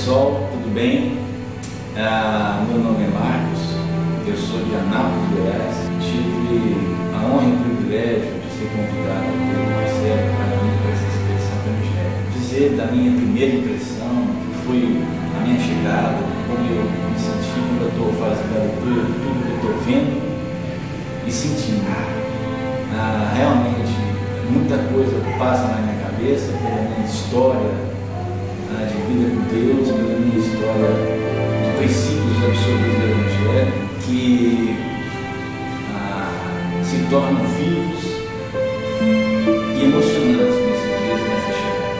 pessoal, tudo bem? Ah, meu nome é Marcos, eu sou de Anápolis, Goiás. Tive a honra e o privilégio de ser convidado pelo Marcelo para vir para essa expedição do Evangelho. Dizer da minha primeira impressão, que foi a minha chegada, como eu me senti quando eu estou fazendo a leitura de tudo que eu estou vendo e sentindo. Ah, realmente, muita coisa passa na minha cabeça pela minha história ah, de se tornam vivos e emocionantes nesses dias, nessa chegada.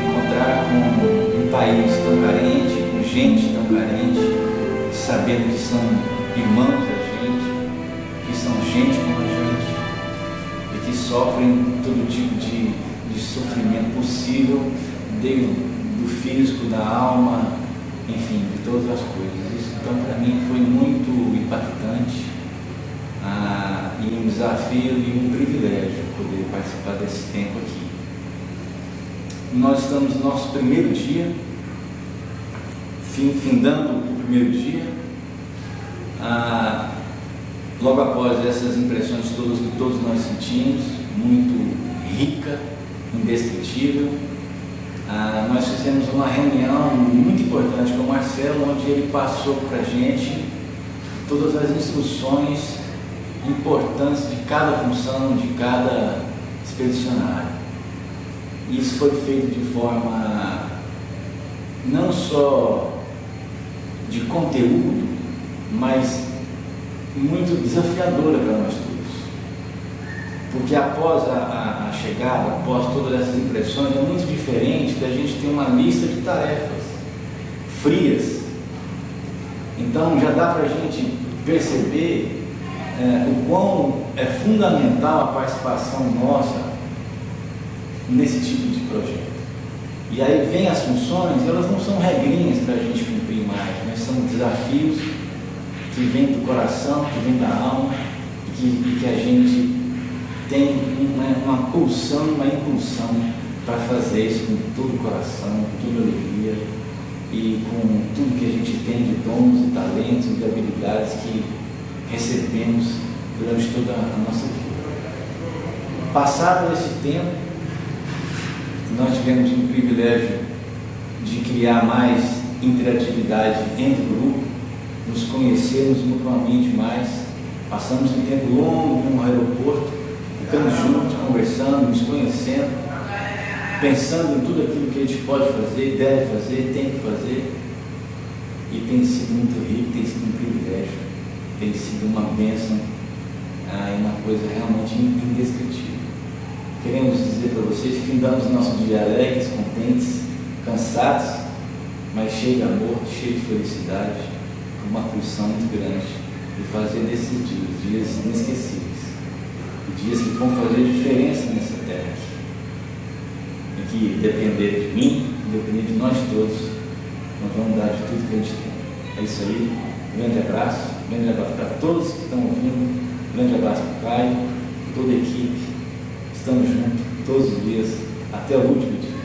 Encontrar com um país tão carente, com gente tão carente, sabendo que são irmãos da gente, que são gente como a gente, e que sofrem todo tipo de, de sofrimento possível desde do físico, da alma, enfim, de todas as coisas. Isso, então, para mim, foi muito impactante ah, e um desafio e um privilégio poder participar desse tempo aqui. Nós estamos no nosso primeiro dia, findando o primeiro dia, ah, logo após essas impressões todas que todos nós sentimos, muito rica, indescritível, ah, nós fizemos uma reunião muito importante com o Marcelo, onde ele passou para a gente todas as instruções importantes de cada função, de cada expedicionário. Isso foi feito de forma não só de conteúdo, mas muito desafiadora para nós todos. Porque após a, a, a, chegada, após todas essas impressões, é muito diferente da gente ter uma lista de tarefas frias. Então já dá para a gente perceber é, o quão é fundamental a participação nossa nesse tipo de projeto. E aí vem as funções, elas não são regrinhas para a gente cumprir mais, mas são desafios que vêm do coração, que vêm da alma, e que, e que a gente tem uma, uma pulsão, uma impulsão para fazer isso com todo o coração, com toda alegria e com tudo que a gente tem de dons e talentos e habilidades que recebemos durante toda a nossa vida. Passado esse tempo, nós tivemos o privilégio de criar mais interatividade entre o grupo, nos conhecermos mutuamente mais, passamos um tempo longo no aeroporto, ficamos juntos, conversando, nos conhecendo, pensando em tudo aquilo que a gente pode fazer, deve fazer, tem que fazer. E tem sido muito rico, tem sido um privilégio, tem sido uma bênção e uma coisa realmente indescritível. Queremos dizer para vocês que findamos nosso dia alegres, contentes, cansados, mas cheio de amor, cheio de felicidade, com uma pulsão muito grande de fazer desses dias, dias inesquecíveis dias que vão fazer diferença nessa terra. E que depender de mim, depender de nós todos, nós vamos dar de tudo que a gente tem. É isso aí. Grande abraço, grande abraço para todos que estão ouvindo, grande abraço para o Caio, toda a equipe. Estamos juntos todos os dias, até o último dia.